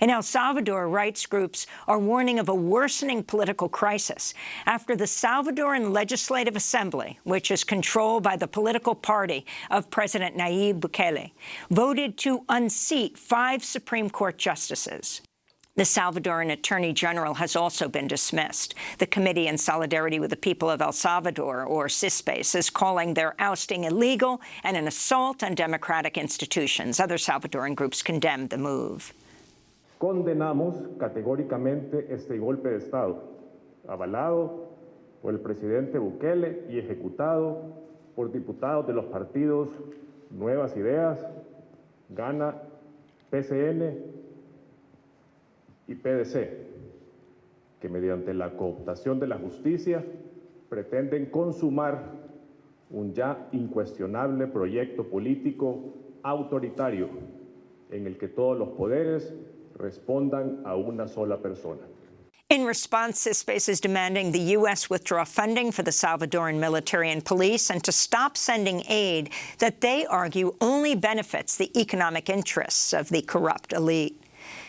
In El Salvador, rights groups are warning of a worsening political crisis after the Salvadoran Legislative Assembly, which is controlled by the political party of President Nayib Bukele, voted to unseat five Supreme Court justices. The Salvadoran Attorney General has also been dismissed. The Committee in Solidarity with the People of El Salvador, or CISPES, is calling their ousting illegal and an assault on democratic institutions. Other Salvadoran groups condemned the move. Condenamos categóricamente este golpe de Estado, avalado por el presidente Bukele y ejecutado por diputados de los partidos Nuevas Ideas, Gana, PCN y PDC, que mediante la cooptación de la justicia pretenden consumar un ya incuestionable proyecto político autoritario en el que todos los poderes respondan a una sola persona. In response, CISPES is demanding the U.S. withdraw funding for the Salvadoran military and police and to stop sending aid that they argue only benefits the economic interests of the corrupt elite.